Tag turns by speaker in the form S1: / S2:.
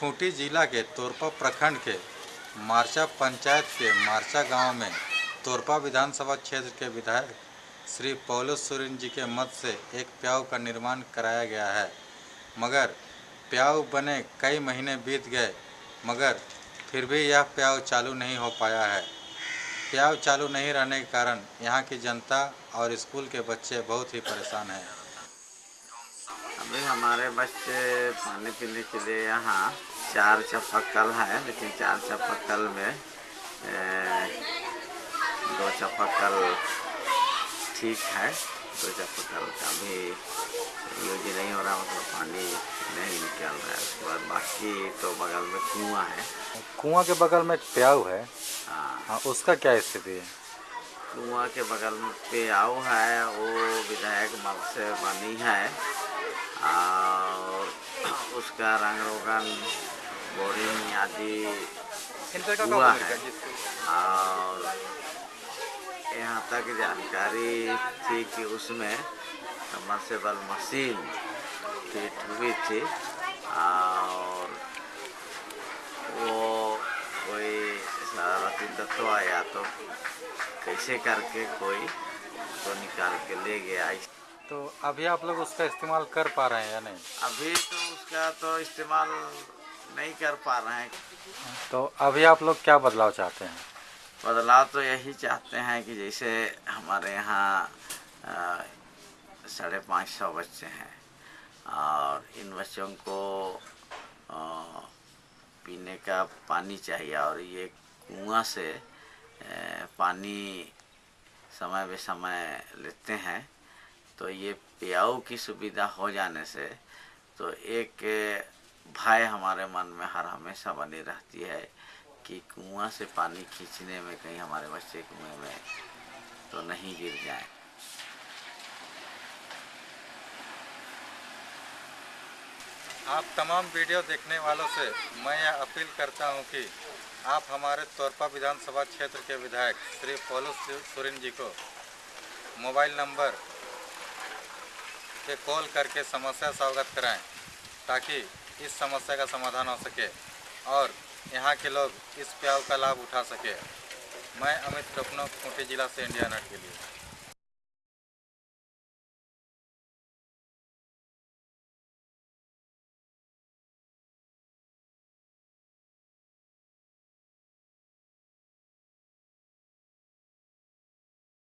S1: खूंटी जिला के तोरपा प्रखंड के मार्चा पंचायत के मार्चा गाँव में तोरपा विधानसभा क्षेत्र के विधायक श्री पौलुस सुरिन जी के मत से एक प्याऊ का निर्माण कराया गया है। मगर प्याऊ बने कई महीने बीत गए, मगर फिर भी यह प्याऊ चालू नहीं हो पाया है। प्याऊ चालू नहीं रहने के कारण यहाँ की जनता और स्कूल के बच्चे बहुत ही परेशान हैं।
S2: अभी हमारे बच्चे पानी पीने के लिए यहाँ चार चापाकल है लेकिन चार चापाकल में दो चापाकल ठीक है। दो चापाकल का भी यूज़ नहीं हो रहा मतलब पानी नहीं निकल रहा है। उसके बाद बाकी तो बगल में कुआँ है।
S1: कुआँ के बगल में प्याऊ है?
S2: हाँ।
S1: हाँ उसका क्या स्थिति है?
S2: कुआँ के बगल में प्याऊ है वो विधायक मग से बनी है और उसका रंग रोगन बोरिंग आदि हुआ है। और यहाँ तक जानकारी थी कि उसमें समरसेबल मशीन फिट हुई थी और वो कोई शरारती तत्व आया तो कैसे करके कोई तो निकाल के ले गया।
S1: तो अभी आप लोग उसका इस्तेमाल कर पा रहे हैं या नहीं?
S2: अभी तो उसका तो इस्तेमाल नहीं कर पा रहे हैं।
S1: तो अभी आप लोग क्या बदलाव चाहते हैं?
S2: बदलाव तो यही चाहते हैं कि जैसे हमारे यहाँ साढ़े पाँच सौ बच्चे हैं और इन बच्चों को अ, पीने का पानी चाहिए और ये कुआँ से अ, पानी समय बे समय लेते हैं तो ये प्याऊ की सुविधा हो जाने से तो एक भय हमारे मन में हर हमेशा बनी रहती है कि कुआँ से पानी खींचने में, कहीं हमारे बच्चे कुएँ में तो नहीं गिर जाए।
S1: आप तमाम वीडियो देखने वालों से मैं यह अपील करता हूँ कि आप हमारे तोरपा विधानसभा क्षेत्र के विधायक श्री पोलू सुरिन जी को मोबाइल नंबर पे कॉल करके समस्या से अवगत कराएँ, ताकि इस समस्या का समाधान हो सके और यहाँ के लोग इस प्याव का लाभ उठा सके। मैं अमित कपनो, खूंटी जिला से इंडिया नट के लिए।